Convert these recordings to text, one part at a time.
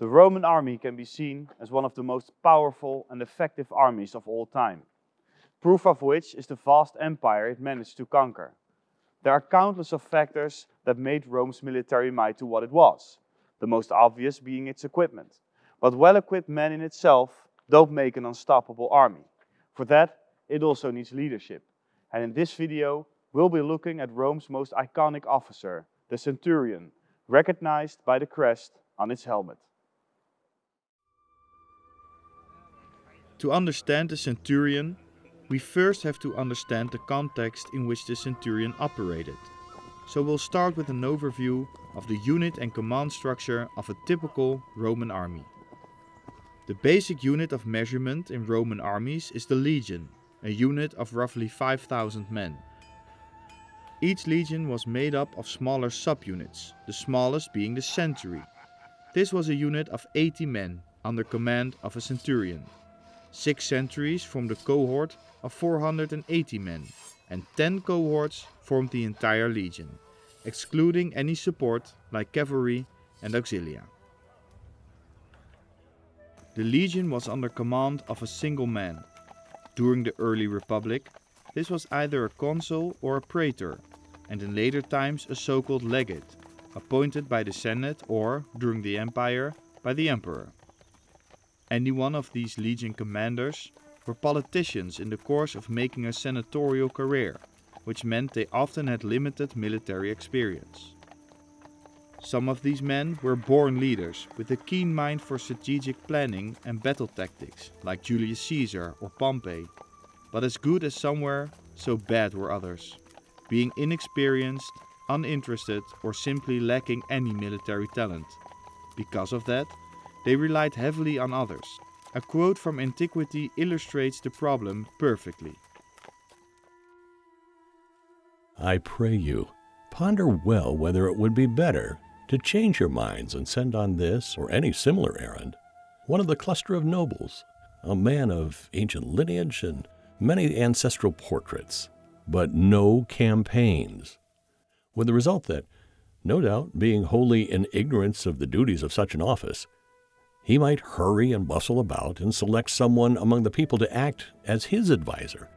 The Roman army can be seen as one of the most powerful and effective armies of all time, proof of which is the vast empire it managed to conquer. There are countless of factors that made Rome's military might to what it was, the most obvious being its equipment. But well-equipped men in itself don't make an unstoppable army. For that, it also needs leadership. And in this video, we'll be looking at Rome's most iconic officer, the centurion, recognized by the crest on its helmet. To understand the centurion, we first have to understand the context in which the centurion operated. So we'll start with an overview of the unit and command structure of a typical Roman army. The basic unit of measurement in Roman armies is the legion, a unit of roughly 5,000 men. Each legion was made up of smaller subunits, the smallest being the century. This was a unit of 80 men under command of a centurion. Six centuries formed a cohort of 480 men, and 10 cohorts formed the entire legion, excluding any support like cavalry and auxilia. The legion was under command of a single man. During the early republic, this was either a consul or a praetor, and in later times a so-called legate, appointed by the senate or, during the empire, by the emperor. Any one of these legion commanders were politicians in the course of making a senatorial career, which meant they often had limited military experience. Some of these men were born leaders with a keen mind for strategic planning and battle tactics, like Julius Caesar or Pompey. But as good as some were, so bad were others, being inexperienced, uninterested, or simply lacking any military talent. Because of that, they relied heavily on others. A quote from antiquity illustrates the problem perfectly. I pray you, ponder well whether it would be better to change your minds and send on this or any similar errand one of the cluster of nobles, a man of ancient lineage and many ancestral portraits, but no campaigns, with the result that, no doubt, being wholly in ignorance of the duties of such an office, he might hurry and bustle about and select someone among the people to act as his adviser.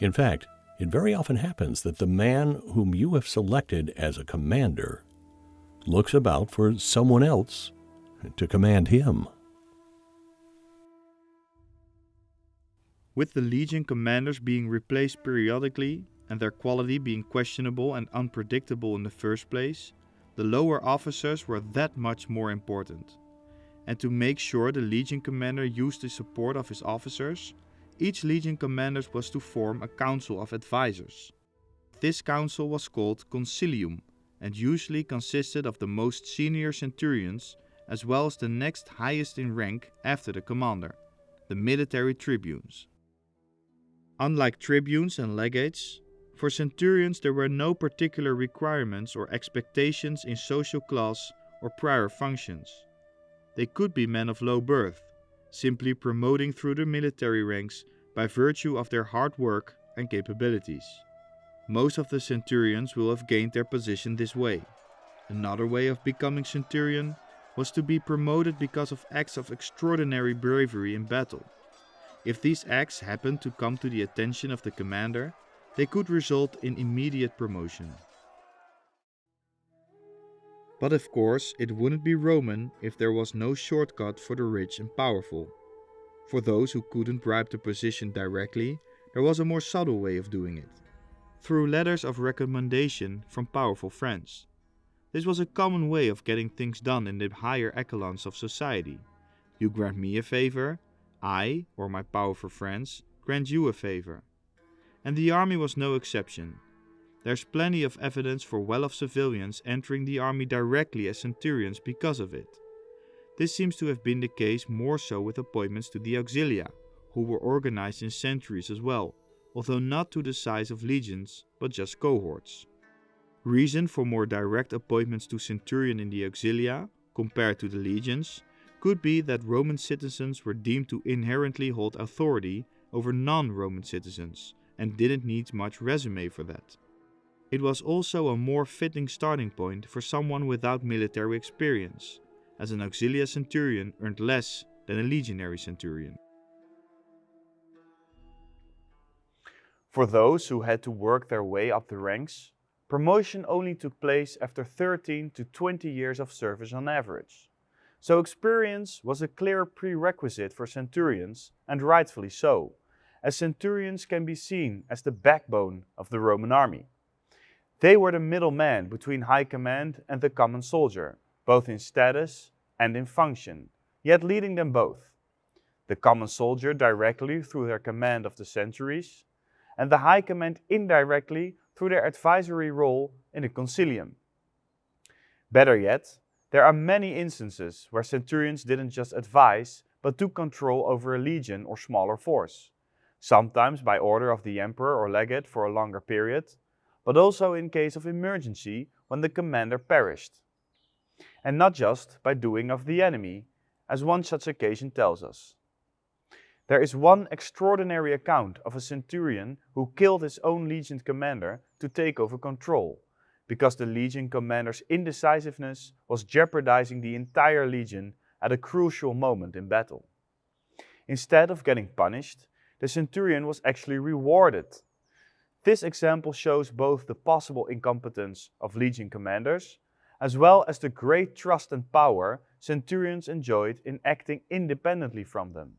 In fact, it very often happens that the man whom you have selected as a commander looks about for someone else to command him. With the legion commanders being replaced periodically and their quality being questionable and unpredictable in the first place, the lower officers were that much more important and to make sure the Legion commander used the support of his officers, each Legion commander was to form a council of advisors. This council was called Consilium and usually consisted of the most senior centurions as well as the next highest in rank after the commander, the military tribunes. Unlike tribunes and legates, for centurions there were no particular requirements or expectations in social class or prior functions. They could be men of low birth, simply promoting through the military ranks by virtue of their hard work and capabilities. Most of the centurions will have gained their position this way. Another way of becoming centurion was to be promoted because of acts of extraordinary bravery in battle. If these acts happened to come to the attention of the commander, they could result in immediate promotion. But of course, it wouldn't be Roman if there was no shortcut for the rich and powerful. For those who couldn't bribe the position directly, there was a more subtle way of doing it. Through letters of recommendation from powerful friends. This was a common way of getting things done in the higher echelons of society. You grant me a favor, I, or my powerful friends, grant you a favor. And the army was no exception. There's plenty of evidence for well-off civilians entering the army directly as centurions because of it. This seems to have been the case more so with appointments to the auxilia, who were organized in centuries as well, although not to the size of legions, but just cohorts. Reason for more direct appointments to centurion in the auxilia, compared to the legions, could be that Roman citizens were deemed to inherently hold authority over non-Roman citizens, and didn't need much resume for that. It was also a more fitting starting point for someone without military experience, as an auxilia centurion earned less than a legionary centurion. For those who had to work their way up the ranks, promotion only took place after 13 to 20 years of service on average. So experience was a clear prerequisite for centurions, and rightfully so, as centurions can be seen as the backbone of the Roman army. They were the middleman between high command and the common soldier, both in status and in function, yet leading them both. The common soldier directly through their command of the centuries, and the high command indirectly through their advisory role in the consilium. Better yet, there are many instances where centurions didn't just advise, but took control over a legion or smaller force, sometimes by order of the emperor or legate for a longer period, but also in case of emergency when the commander perished. And not just by doing of the enemy, as one such occasion tells us. There is one extraordinary account of a centurion who killed his own legion commander to take over control, because the legion commander's indecisiveness was jeopardizing the entire legion at a crucial moment in battle. Instead of getting punished, the centurion was actually rewarded. This example shows both the possible incompetence of legion commanders, as well as the great trust and power centurions enjoyed in acting independently from them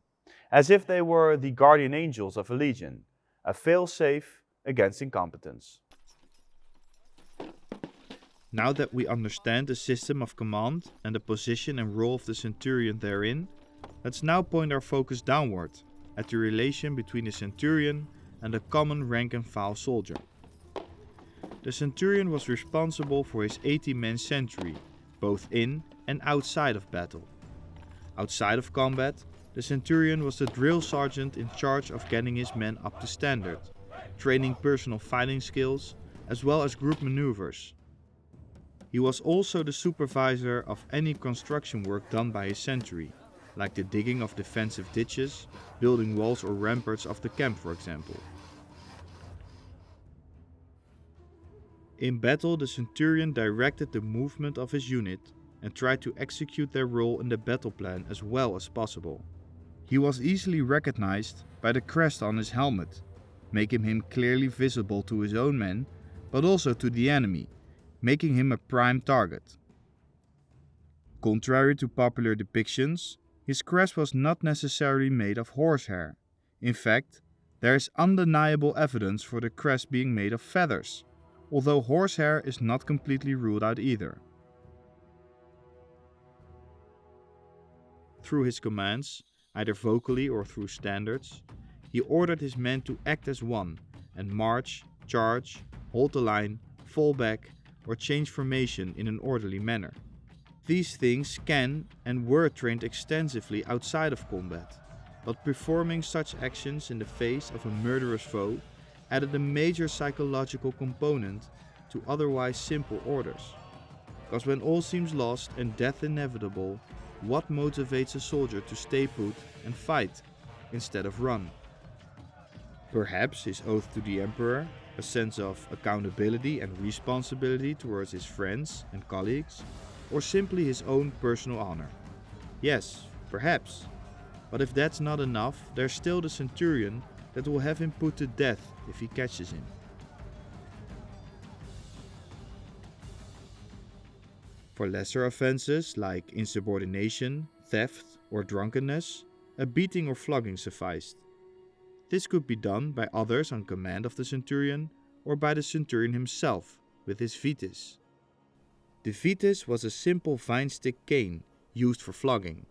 as if they were the guardian angels of a legion, a fail-safe against incompetence. Now that we understand the system of command and the position and role of the centurion therein, let's now point our focus downward at the relation between the centurion and the common rank and file soldier. The centurion was responsible for his 80-man century, both in and outside of battle. Outside of combat, the centurion was the drill sergeant in charge of getting his men up to standard, training personal fighting skills as well as group maneuvers. He was also the supervisor of any construction work done by his century, like the digging of defensive ditches, building walls or ramparts of the camp for example. In battle the centurion directed the movement of his unit and tried to execute their role in the battle plan as well as possible. He was easily recognized by the crest on his helmet, making him clearly visible to his own men, but also to the enemy, making him a prime target. Contrary to popular depictions, his crest was not necessarily made of horsehair. In fact, there is undeniable evidence for the crest being made of feathers, although horsehair is not completely ruled out either. Through his commands, either vocally or through standards, he ordered his men to act as one and march, charge, hold the line, fall back, or change formation in an orderly manner. These things can and were trained extensively outside of combat, but performing such actions in the face of a murderous foe added a major psychological component to otherwise simple orders. Because when all seems lost and death inevitable, what motivates a soldier to stay put and fight instead of run? Perhaps his oath to the emperor, a sense of accountability and responsibility towards his friends and colleagues, or simply his own personal honor? Yes, perhaps. But if that's not enough, there's still the centurion that will have him put to death if he catches him. For lesser offenses like insubordination, theft, or drunkenness, a beating or flogging sufficed. This could be done by others on command of the centurion or by the centurion himself with his vitis. The vitis was a simple vine stick cane used for flogging.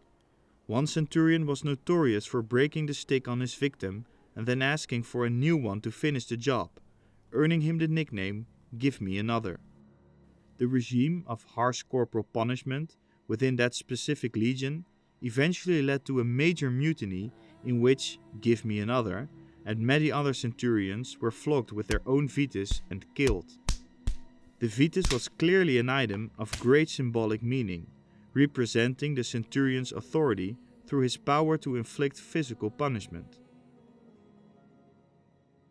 One centurion was notorious for breaking the stick on his victim and then asking for a new one to finish the job, earning him the nickname Give Me Another the regime of harsh corporal punishment within that specific legion eventually led to a major mutiny in which, give me another, and many other centurions were flogged with their own vitis and killed. The vitis was clearly an item of great symbolic meaning, representing the centurion's authority through his power to inflict physical punishment.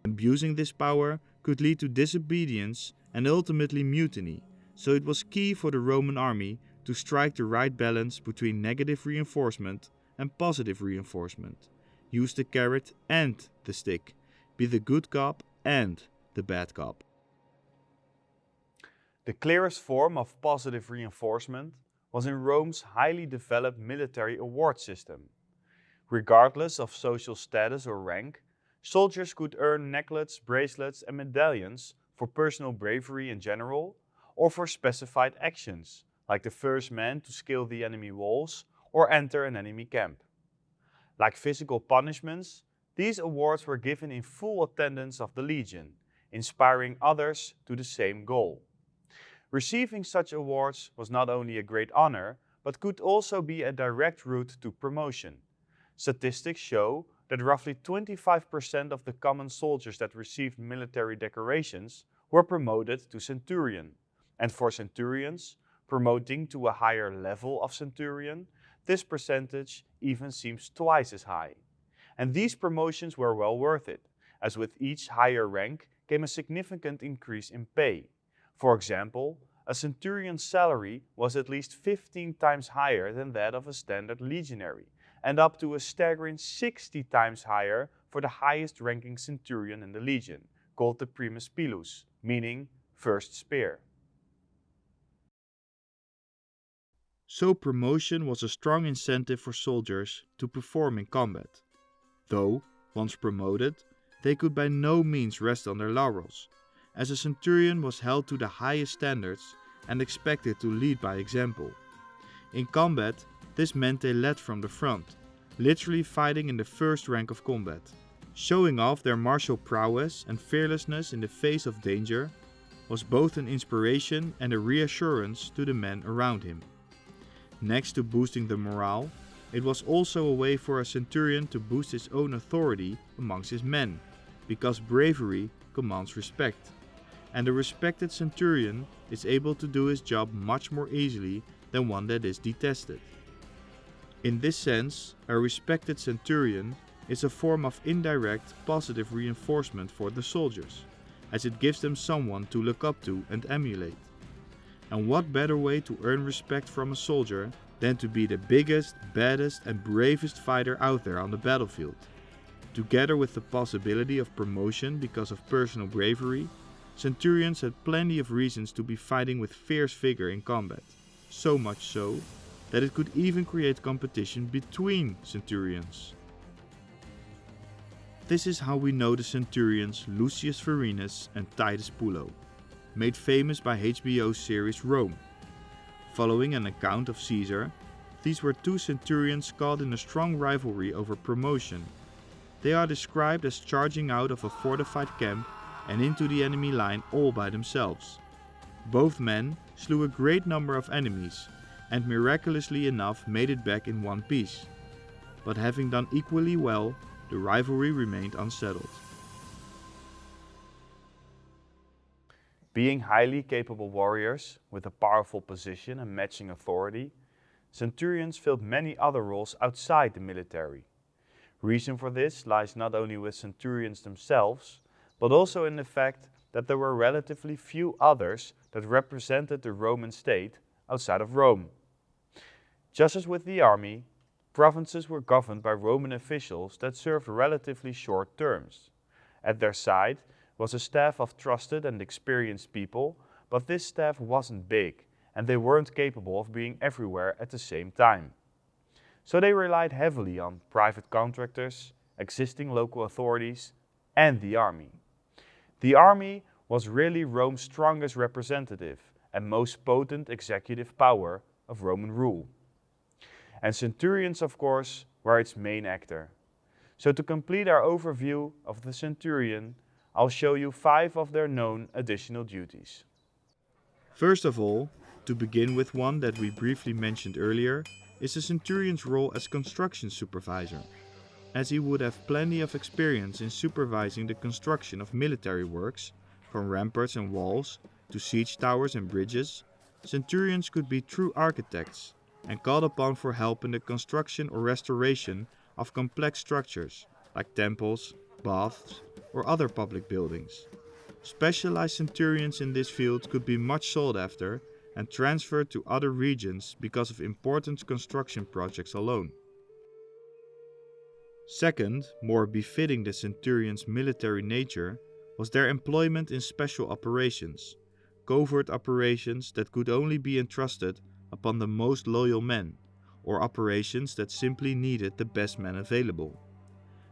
Abusing this power could lead to disobedience and ultimately mutiny, so it was key for the Roman army to strike the right balance between negative reinforcement and positive reinforcement. Use the carrot and the stick. Be the good cop and the bad cop. The clearest form of positive reinforcement was in Rome's highly developed military award system. Regardless of social status or rank, soldiers could earn necklets, bracelets, and medallions for personal bravery in general or for specified actions, like the first man to scale the enemy walls or enter an enemy camp. Like physical punishments, these awards were given in full attendance of the legion, inspiring others to the same goal. Receiving such awards was not only a great honor, but could also be a direct route to promotion. Statistics show that roughly 25% of the common soldiers that received military decorations were promoted to centurion. And for centurions, promoting to a higher level of centurion, this percentage even seems twice as high. And these promotions were well worth it, as with each higher rank came a significant increase in pay. For example, a centurion's salary was at least 15 times higher than that of a standard legionary, and up to a staggering 60 times higher for the highest ranking centurion in the legion, called the primus pilus, meaning first spear. So promotion was a strong incentive for soldiers to perform in combat. Though, once promoted, they could by no means rest on their laurels, as a centurion was held to the highest standards and expected to lead by example. In combat, this meant they led from the front, literally fighting in the first rank of combat. Showing off their martial prowess and fearlessness in the face of danger was both an inspiration and a reassurance to the men around him. Next to boosting the morale, it was also a way for a centurion to boost his own authority amongst his men, because bravery commands respect. And a respected centurion is able to do his job much more easily than one that is detested. In this sense, a respected centurion is a form of indirect positive reinforcement for the soldiers, as it gives them someone to look up to and emulate. And what better way to earn respect from a soldier than to be the biggest, baddest and bravest fighter out there on the battlefield. Together with the possibility of promotion because of personal bravery, centurions had plenty of reasons to be fighting with fierce vigor in combat. So much so, that it could even create competition between centurions. This is how we know the centurions Lucius Vorenus and Titus Pullo made famous by HBO's series Rome. Following an account of Caesar, these were two centurions caught in a strong rivalry over promotion. They are described as charging out of a fortified camp and into the enemy line all by themselves. Both men slew a great number of enemies and miraculously enough made it back in one piece. But having done equally well, the rivalry remained unsettled. Being highly capable warriors with a powerful position and matching authority, centurions filled many other roles outside the military. Reason for this lies not only with centurions themselves, but also in the fact that there were relatively few others that represented the Roman state outside of Rome. Just as with the army, provinces were governed by Roman officials that served relatively short terms. At their side was a staff of trusted and experienced people, but this staff wasn't big and they weren't capable of being everywhere at the same time. So they relied heavily on private contractors, existing local authorities, and the army. The army was really Rome's strongest representative and most potent executive power of Roman rule. And centurions, of course, were its main actor. So to complete our overview of the centurion, I'll show you five of their known additional duties. First of all, to begin with one that we briefly mentioned earlier, is the centurion's role as construction supervisor. As he would have plenty of experience in supervising the construction of military works, from ramparts and walls to siege towers and bridges, centurions could be true architects and called upon for help in the construction or restoration of complex structures like temples, baths, or other public buildings. Specialized centurions in this field could be much sought after and transferred to other regions because of important construction projects alone. Second, more befitting the centurion's military nature, was their employment in special operations, covert operations that could only be entrusted upon the most loyal men, or operations that simply needed the best men available.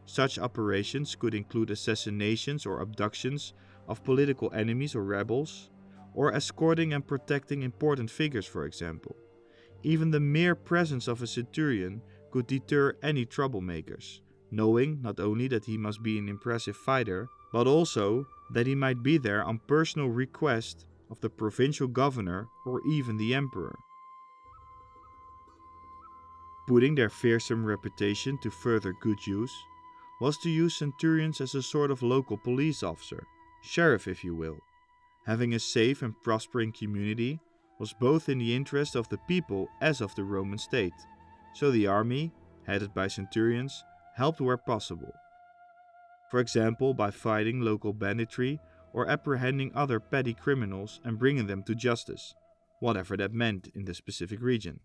Such operations could include assassinations or abductions of political enemies or rebels, or escorting and protecting important figures, for example. Even the mere presence of a centurion could deter any troublemakers, knowing not only that he must be an impressive fighter, but also that he might be there on personal request of the provincial governor or even the emperor. Putting their fearsome reputation to further good use was to use centurions as a sort of local police officer, sheriff if you will. Having a safe and prospering community was both in the interest of the people as of the Roman state, so the army, headed by centurions, helped where possible. For example, by fighting local banditry or apprehending other petty criminals and bringing them to justice, whatever that meant in the specific region.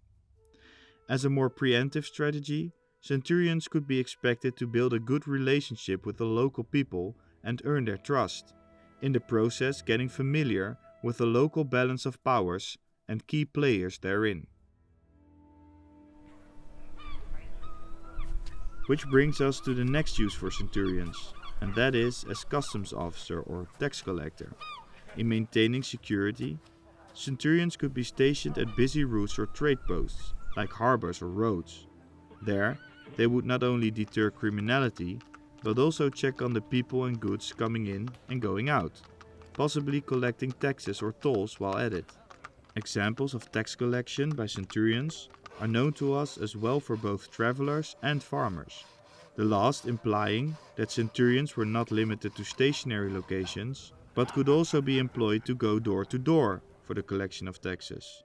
As a more preemptive strategy, centurions could be expected to build a good relationship with the local people and earn their trust, in the process getting familiar with the local balance of powers and key players therein. Which brings us to the next use for centurions, and that is as customs officer or tax collector. In maintaining security, centurions could be stationed at busy routes or trade posts, like harbors or roads. There, they would not only deter criminality, but also check on the people and goods coming in and going out, possibly collecting taxes or tolls while at it. Examples of tax collection by centurions are known to us as well for both travelers and farmers. The last implying that centurions were not limited to stationary locations, but could also be employed to go door to door for the collection of taxes.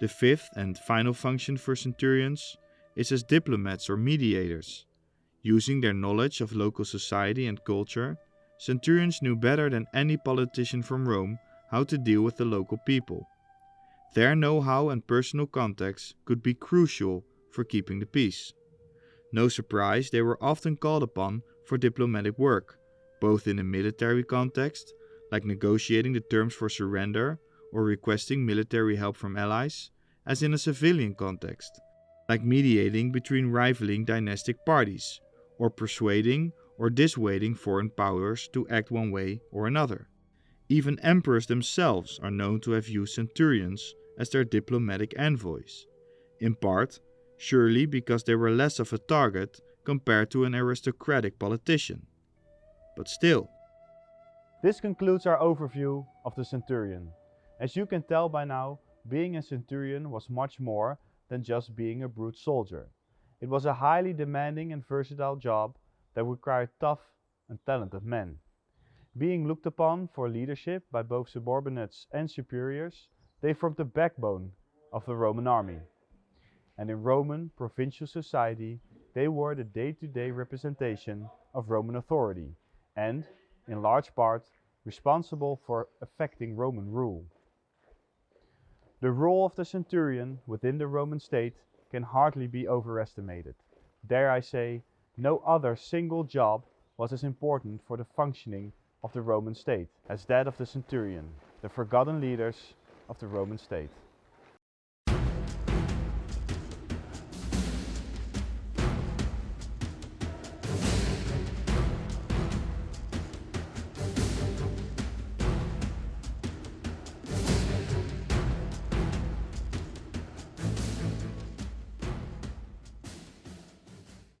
The fifth and final function for centurions is as diplomats or mediators. Using their knowledge of local society and culture, centurions knew better than any politician from Rome how to deal with the local people. Their know how and personal contacts could be crucial for keeping the peace. No surprise, they were often called upon for diplomatic work, both in a military context, like negotiating the terms for surrender or requesting military help from allies, as in a civilian context, like mediating between rivaling dynastic parties, or persuading or dissuading foreign powers to act one way or another. Even emperors themselves are known to have used centurions as their diplomatic envoys, in part, surely because they were less of a target compared to an aristocratic politician. But still. This concludes our overview of the centurion. As you can tell by now, being a centurion was much more than just being a brute soldier. It was a highly demanding and versatile job that required tough and talented men. Being looked upon for leadership by both subordinates and superiors, they formed the backbone of the Roman army. And in Roman provincial society, they were the day-to-day -day representation of Roman authority and, in large part, responsible for affecting Roman rule. The role of the centurion within the Roman state can hardly be overestimated. Dare I say, no other single job was as important for the functioning of the Roman state as that of the centurion, the forgotten leaders of the Roman state.